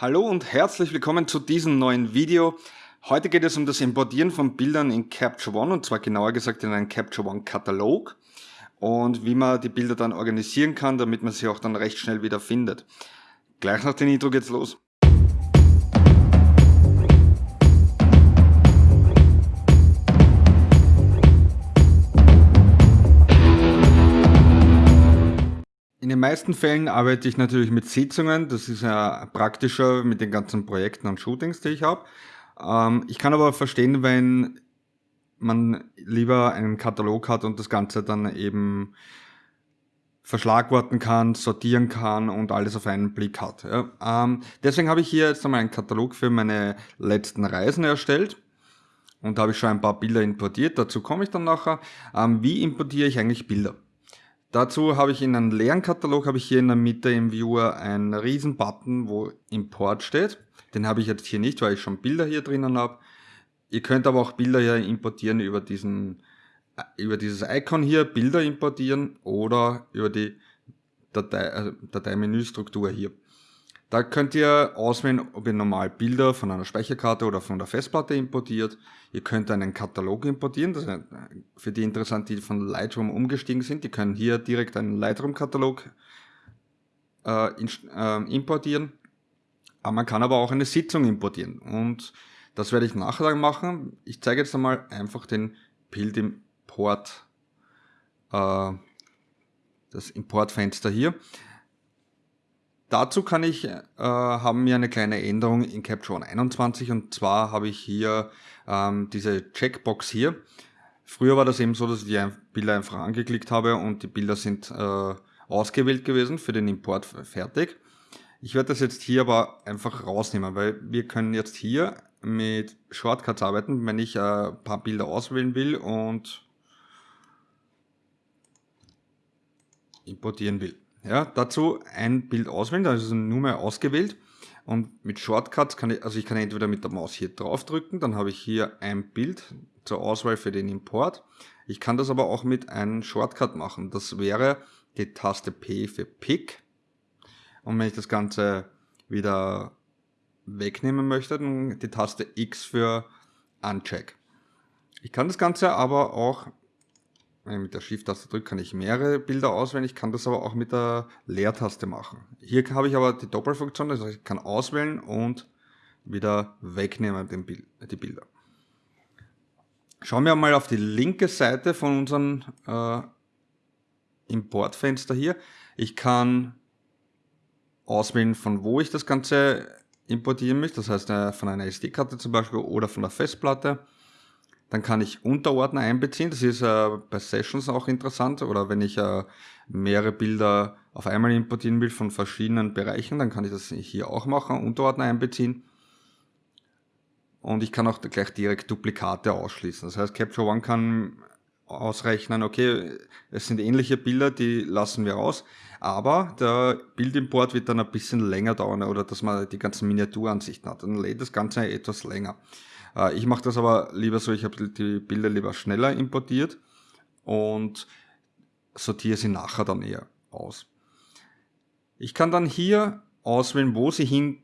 Hallo und herzlich willkommen zu diesem neuen Video. Heute geht es um das Importieren von Bildern in Capture One und zwar genauer gesagt in einen Capture One Katalog und wie man die Bilder dann organisieren kann, damit man sie auch dann recht schnell wieder findet. Gleich nach dem Intro geht's los. In den meisten Fällen arbeite ich natürlich mit Sitzungen, das ist ja praktischer mit den ganzen Projekten und Shootings, die ich habe. Ähm, ich kann aber verstehen, wenn man lieber einen Katalog hat und das Ganze dann eben verschlagworten kann, sortieren kann und alles auf einen Blick hat. Ja. Ähm, deswegen habe ich hier jetzt einmal einen Katalog für meine letzten Reisen erstellt und da habe ich schon ein paar Bilder importiert, dazu komme ich dann nachher. Ähm, wie importiere ich eigentlich Bilder? Dazu habe ich in einem leeren Katalog, habe ich hier in der Mitte im Viewer einen riesen Button, wo Import steht. Den habe ich jetzt hier nicht, weil ich schon Bilder hier drinnen habe. Ihr könnt aber auch Bilder hier importieren über diesen, äh, über dieses Icon hier, Bilder importieren oder über die Datei, also Dateimenüstruktur hier. Da könnt ihr auswählen, ob ihr normal Bilder von einer Speicherkarte oder von der Festplatte importiert. Ihr könnt einen Katalog importieren, das ist für die interessant, die von Lightroom umgestiegen sind. Die können hier direkt einen Lightroom-Katalog äh, äh, importieren. Aber man kann aber auch eine Sitzung importieren und das werde ich nachher machen. Ich zeige jetzt einmal einfach den Bildimport, äh, das Importfenster hier. Dazu kann ich, äh, haben wir eine kleine Änderung in Capture One 21 und zwar habe ich hier ähm, diese Checkbox hier. Früher war das eben so, dass ich die Bilder einfach angeklickt habe und die Bilder sind äh, ausgewählt gewesen für den Import fertig. Ich werde das jetzt hier aber einfach rausnehmen, weil wir können jetzt hier mit Shortcuts arbeiten, wenn ich äh, ein paar Bilder auswählen will und importieren will. Ja, dazu ein Bild auswählen, da ist es nur mehr ausgewählt. Und mit Shortcuts kann ich, also ich kann entweder mit der Maus hier drauf drücken, dann habe ich hier ein Bild zur Auswahl für den Import. Ich kann das aber auch mit einem Shortcut machen. Das wäre die Taste P für Pick. Und wenn ich das Ganze wieder wegnehmen möchte, dann die Taste X für Uncheck. Ich kann das Ganze aber auch wenn ich mit der Shift-Taste drücke, kann ich mehrere Bilder auswählen. Ich kann das aber auch mit der Leertaste machen. Hier habe ich aber die Doppelfunktion, das heißt, ich kann auswählen und wieder wegnehmen Bild, die Bilder. Schauen wir mal auf die linke Seite von unserem äh, Importfenster hier. Ich kann auswählen, von wo ich das Ganze importieren möchte, das heißt äh, von einer SD-Karte zum Beispiel oder von der Festplatte. Dann kann ich Unterordner einbeziehen. Das ist äh, bei Sessions auch interessant. Oder wenn ich äh, mehrere Bilder auf einmal importieren will von verschiedenen Bereichen, dann kann ich das hier auch machen, Unterordner einbeziehen. Und ich kann auch gleich direkt Duplikate ausschließen. Das heißt, Capture One kann ausrechnen, okay, es sind ähnliche Bilder, die lassen wir raus, aber der Bildimport wird dann ein bisschen länger dauern oder dass man die ganzen Miniaturansichten hat. Dann lädt das Ganze etwas länger. Äh, ich mache das aber lieber so, ich habe die Bilder lieber schneller importiert und sortiere sie nachher dann eher aus. Ich kann dann hier auswählen, wo sie hin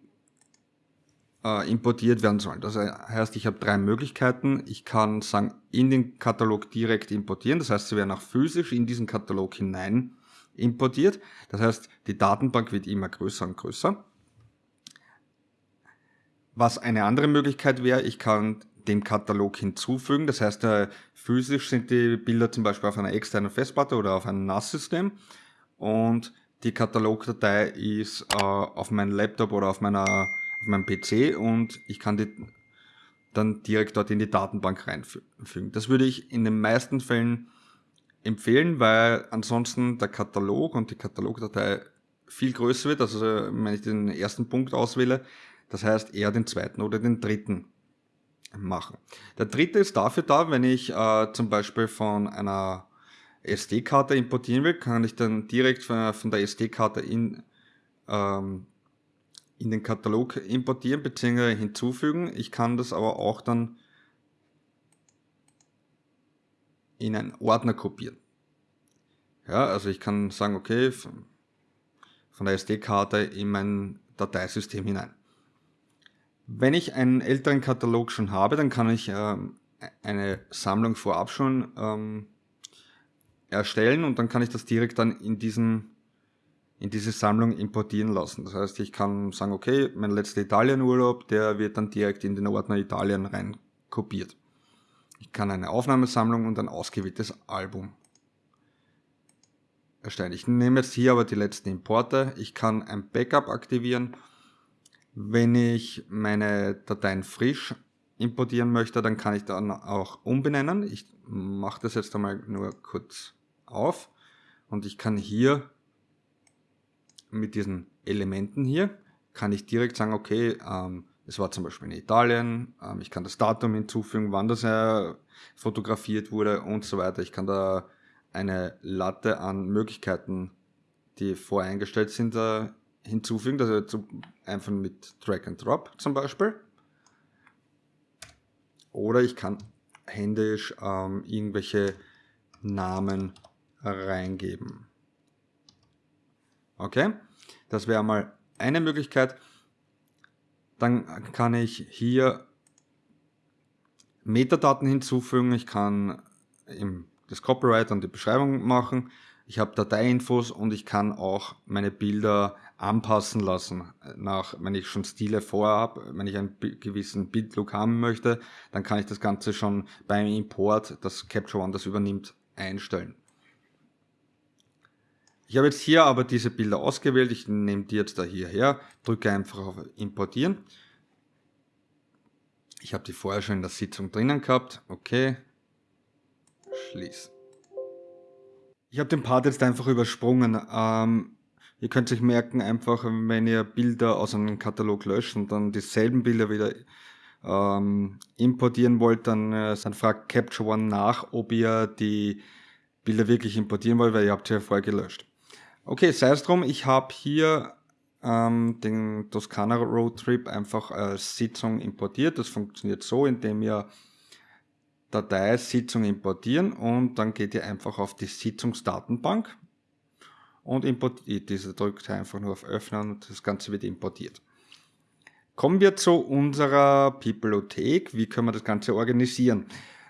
äh, importiert werden sollen. Das heißt, ich habe drei Möglichkeiten. Ich kann sagen, in den Katalog direkt importieren. Das heißt, sie werden auch physisch in diesen Katalog hinein importiert. Das heißt, die Datenbank wird immer größer und größer. Was eine andere Möglichkeit wäre, ich kann dem Katalog hinzufügen. Das heißt, äh, physisch sind die Bilder zum Beispiel auf einer externen Festplatte oder auf einem NAS-System und die Katalogdatei ist äh, auf meinem Laptop oder auf, meiner, auf meinem PC und ich kann die dann direkt dort in die Datenbank reinfügen. Das würde ich in den meisten Fällen empfehlen, weil ansonsten der Katalog und die Katalogdatei viel größer wird. Also wenn ich den ersten Punkt auswähle, das heißt eher den zweiten oder den dritten machen. Der dritte ist dafür da, wenn ich äh, zum Beispiel von einer SD-Karte importieren will, kann ich dann direkt von, der SD-Karte in, ähm, in den Katalog importieren bzw. hinzufügen. Ich kann das aber auch dann in einen Ordner kopieren. Ja, also ich kann sagen, okay, von der SD-Karte in mein Dateisystem hinein. Wenn ich einen älteren Katalog schon habe, dann kann ich ähm, eine Sammlung vorab schon ähm, erstellen und dann kann ich das direkt dann in diesen in diese Sammlung importieren lassen. Das heißt, ich kann sagen, okay, mein letzter Italienurlaub, der wird dann direkt in den Ordner Italien rein kopiert. Ich kann eine Aufnahmesammlung und ein ausgewähltes Album erstellen. Ich nehme jetzt hier aber die letzten Importe. Ich kann ein Backup aktivieren. Wenn ich meine Dateien frisch importieren möchte, dann kann ich dann auch umbenennen. Ich mache das jetzt einmal nur kurz auf und ich kann hier mit diesen Elementen hier, kann ich direkt sagen, okay, ähm, es war zum Beispiel in Italien, ähm, ich kann das Datum hinzufügen, wann das äh, fotografiert wurde und so weiter. Ich kann da eine Latte an Möglichkeiten, die voreingestellt sind, äh, hinzufügen. Also einfach mit Drag and Drop zum Beispiel. Oder ich kann händisch ähm, irgendwelche Namen reingeben. Okay, das wäre mal eine Möglichkeit. Dann kann ich hier Metadaten hinzufügen. Ich kann das Copyright und die Beschreibung machen. Ich habe Dateiinfos und ich kann auch meine Bilder anpassen lassen. Nach, wenn ich schon Stile vorhab, wenn ich einen gewissen Bildlook haben möchte, dann kann ich das Ganze schon beim Import, das Capture One das übernimmt, einstellen. Ich habe jetzt hier aber diese Bilder ausgewählt. Ich nehme die jetzt da hierher, drücke einfach auf Importieren. Ich habe die vorher schon in der Sitzung drinnen gehabt. Okay. Schließen. Ich habe den Part jetzt einfach übersprungen. Ähm, ihr könnt euch merken, einfach wenn ihr Bilder aus einem Katalog löscht und dann dieselben Bilder wieder ähm, importieren wollt, dann, äh, dann fragt Capture One nach, ob ihr die Bilder wirklich importieren wollt, weil ihr habt sie ja vorher gelöscht. Okay, sei es drum, ich habe hier ähm, den Toskana Road Trip einfach als Sitzung importiert. Das funktioniert so, indem ihr Datei Sitzung importieren und dann geht ihr einfach auf die Sitzungsdatenbank und importiert diese. Drückt einfach nur auf Öffnen und das Ganze wird importiert. Kommen wir zu unserer Bibliothek. Wie können wir das Ganze organisieren?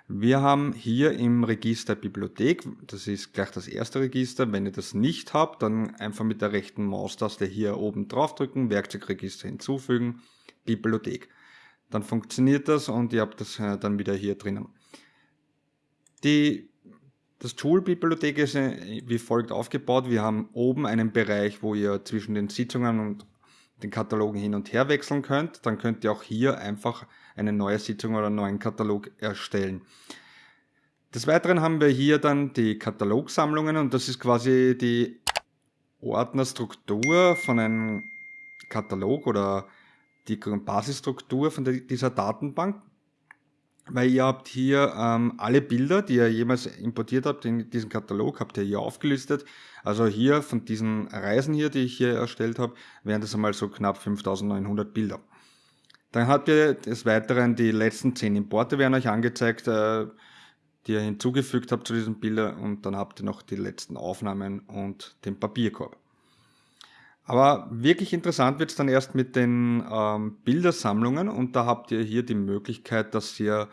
Wir haben hier im Register Bibliothek, das ist gleich das erste Register, wenn ihr das nicht habt, dann einfach mit der rechten Maustaste hier oben drauf drücken, Werkzeugregister hinzufügen, Bibliothek. Dann funktioniert das und ihr habt das äh, dann wieder hier drinnen. Die, das Tool-Bibliothek ist äh, wie folgt aufgebaut. Wir haben oben einen Bereich, wo ihr zwischen den Sitzungen und den Katalogen hin und her wechseln könnt. Dann könnt ihr auch hier einfach eine neue Sitzung oder einen neuen Katalog erstellen. Des Weiteren haben wir hier dann die Katalogsammlungen und das ist quasi die Ordnerstruktur von einem Katalog oder die Basisstruktur von dieser Datenbank. Weil ihr habt hier ähm, alle Bilder, die ihr jemals importiert habt in diesen Katalog, habt ihr hier aufgelistet. Also hier von diesen Reisen hier, die ich hier erstellt habe, wären das einmal so knapp 5900 Bilder. Dann habt ihr des Weiteren die letzten 10 Importe werden euch angezeigt, äh, die ihr hinzugefügt habt zu diesen Bildern und dann habt ihr noch die letzten Aufnahmen und den Papierkorb. Aber wirklich interessant wird es dann erst mit den ähm, Bildersammlungen und da habt ihr hier die Möglichkeit, dass ihr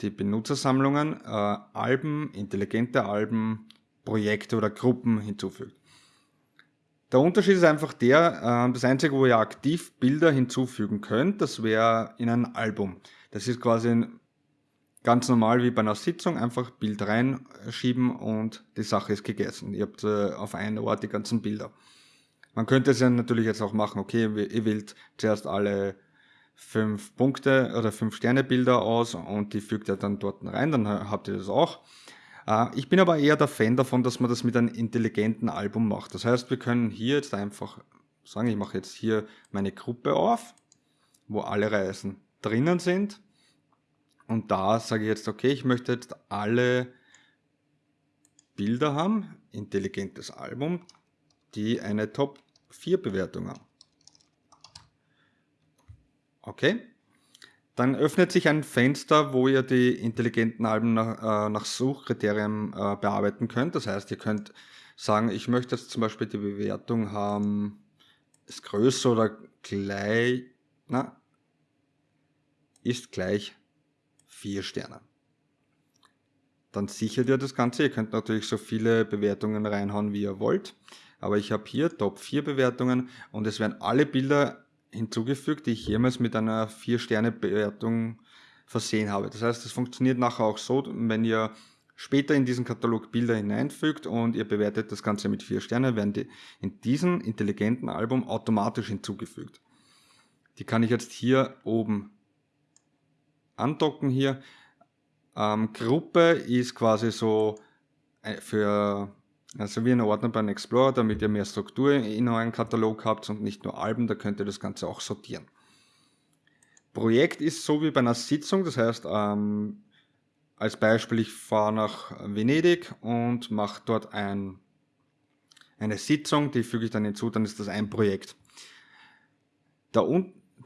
die Benutzersammlungen, äh, Alben, intelligente Alben, Projekte oder Gruppen hinzufügt. Der Unterschied ist einfach der, äh, das einzige, wo ihr aktiv Bilder hinzufügen könnt, das wäre in ein Album. Das ist quasi ganz normal wie bei einer Sitzung, einfach Bild reinschieben und die Sache ist gegessen. Ihr habt äh, auf einen Ort die ganzen Bilder. Man könnte es ja natürlich jetzt auch machen, okay, ihr wählt zuerst alle fünf Punkte oder fünf Sterne Bilder aus und die fügt ihr dann dort rein, dann habt ihr das auch. Äh, ich bin aber eher der Fan davon, dass man das mit einem intelligenten Album macht. Das heißt, wir können hier jetzt einfach sagen, ich mache jetzt hier meine Gruppe auf, wo alle Reisen drinnen sind. Und da sage ich jetzt, okay, ich möchte jetzt alle Bilder haben, intelligentes Album, die eine Top 4 Bewertung haben. Okay, dann öffnet sich ein Fenster, wo ihr die intelligenten Alben nach, äh, nach Suchkriterien äh, bearbeiten könnt. Das heißt, ihr könnt sagen, ich möchte jetzt zum Beispiel die Bewertung haben ist größer oder gleich, na, ist gleich 4 Sterne. Dann sichert ihr das Ganze. Ihr könnt natürlich so viele Bewertungen reinhauen, wie ihr wollt. Aber ich habe hier Top 4 Bewertungen und es werden alle Bilder hinzugefügt, die ich jemals mit einer 4-Sterne-Bewertung versehen habe. Das heißt, es funktioniert nachher auch so, wenn ihr später in diesen Katalog Bilder hineinfügt und ihr bewertet das Ganze mit 4 Sternen, werden die in diesem intelligenten Album automatisch hinzugefügt. Die kann ich jetzt hier oben andocken hier. Ähm, Gruppe ist quasi so äh, für also wie ein Ordner beim Explorer, damit ihr mehr Struktur in euren Katalog habt und nicht nur Alben, da könnt ihr das Ganze auch sortieren. Projekt ist so wie bei einer Sitzung, das heißt, ähm, als Beispiel, ich fahre nach Venedig und mache dort ein, eine Sitzung, die füge ich dann hinzu, dann ist das ein Projekt. Der,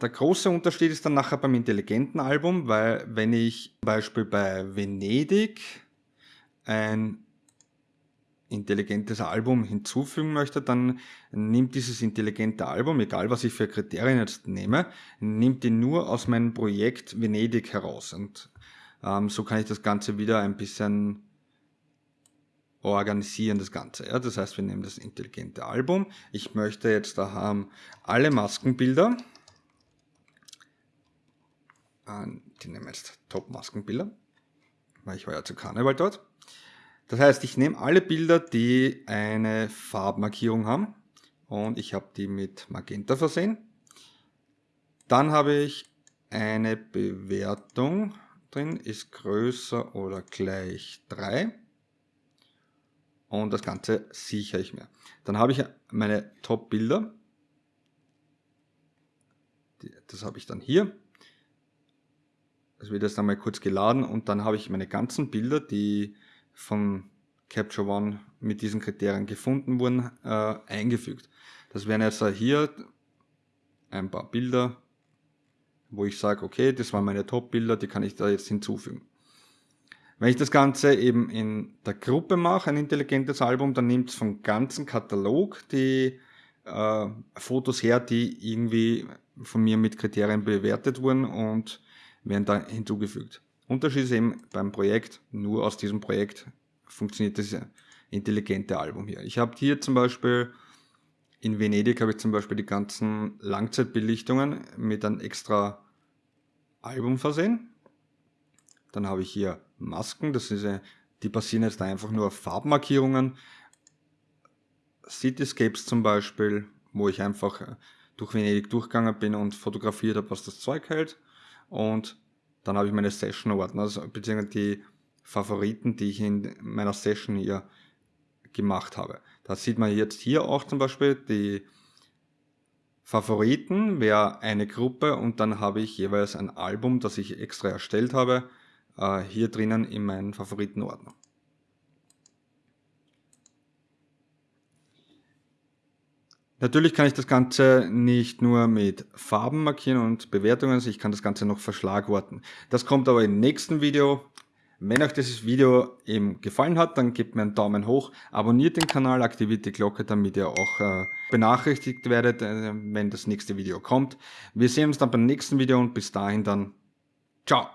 der große Unterschied ist dann nachher beim intelligenten Album, weil wenn ich zum Beispiel bei Venedig ein intelligentes Album hinzufügen möchte, dann nimmt dieses intelligente Album, egal was ich für Kriterien jetzt nehme, nimmt die nur aus meinem Projekt Venedig heraus. Und ähm, so kann ich das Ganze wieder ein bisschen organisieren, das Ganze. Ja? Das heißt, wir nehmen das intelligente Album. Ich möchte jetzt da haben alle Maskenbilder. Äh, die nehmen jetzt Top-Maskenbilder, weil ich war ja zu Karneval dort. Das heißt, ich nehme alle Bilder, die eine Farbmarkierung haben und ich habe die mit Magenta versehen. Dann habe ich eine Bewertung drin, ist größer oder gleich 3 und das Ganze sichere ich mir. Dann habe ich meine Top-Bilder, das habe ich dann hier. Das wird jetzt einmal kurz geladen und dann habe ich meine ganzen Bilder, die von Capture One mit diesen Kriterien gefunden wurden, äh, eingefügt. Das wären jetzt hier ein paar Bilder, wo ich sage, okay, das waren meine Top-Bilder, die kann ich da jetzt hinzufügen. Wenn ich das Ganze eben in der Gruppe mache, ein intelligentes Album, dann nimmt es vom ganzen Katalog die äh, Fotos her, die irgendwie von mir mit Kriterien bewertet wurden und werden da hinzugefügt. Unterschied ist eben beim Projekt, nur aus diesem Projekt funktioniert das intelligente Album hier. Ich habe hier zum Beispiel, in Venedig habe ich zum Beispiel die ganzen Langzeitbelichtungen mit einem extra Album versehen. Dann habe ich hier Masken, das ist, die basieren jetzt einfach nur auf Farbmarkierungen. Cityscapes zum Beispiel, wo ich einfach durch Venedig durchgegangen bin und fotografiert habe, was das Zeug hält. Und dann habe ich meine Session-Ordner, also, beziehungsweise die Favoriten, die ich in meiner Session hier gemacht habe. Da sieht man jetzt hier auch zum Beispiel die Favoriten, wäre eine Gruppe und dann habe ich jeweils ein Album, das ich extra erstellt habe, äh, hier drinnen in meinen Favoritenordner. Natürlich kann ich das Ganze nicht nur mit Farben markieren und Bewertungen, ich kann das Ganze noch verschlagworten. Das kommt aber im nächsten Video. Wenn euch dieses Video eben gefallen hat, dann gebt mir einen Daumen hoch, abonniert den Kanal, aktiviert die Glocke, damit ihr auch äh, benachrichtigt werdet, äh, wenn das nächste Video kommt. Wir sehen uns dann beim nächsten Video und bis dahin dann ciao.